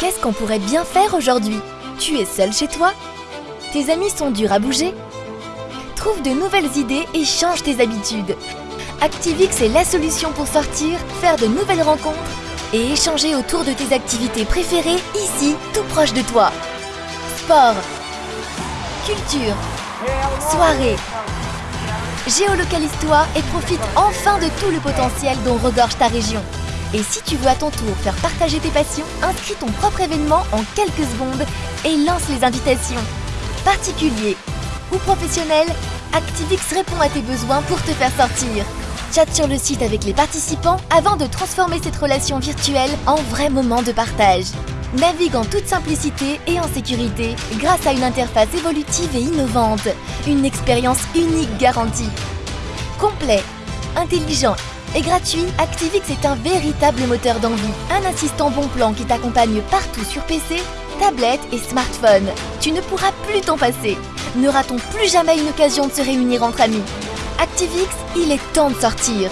Qu'est-ce qu'on pourrait bien faire aujourd'hui? Tu es seul chez toi? Tes amis sont durs à bouger? Trouve de nouvelles idées et change tes habitudes. Activix est la solution pour sortir, faire de nouvelles rencontres et échanger autour de tes activités préférées ici, tout proche de toi. Sport, culture, soirée. Géolocalise-toi et profite enfin de tout le potentiel dont regorge ta région. Et si tu veux à ton tour faire partager tes passions, inscris ton propre événement en quelques secondes et lance les invitations. Particulier ou professionnel, Activix répond à tes besoins pour te faire sortir. Chatte sur le site avec les participants avant de transformer cette relation virtuelle en vrai moment de partage. Navigue en toute simplicité et en sécurité grâce à une interface évolutive et innovante. Une expérience unique garantie. Complet, intelligent et gratuit, Activix est un véritable moteur d'envie. Un assistant bon plan qui t'accompagne partout sur PC, tablette et smartphone. Tu ne pourras plus t'en passer. Ne ratons plus jamais une occasion de se réunir entre amis. Activix, il est temps de sortir.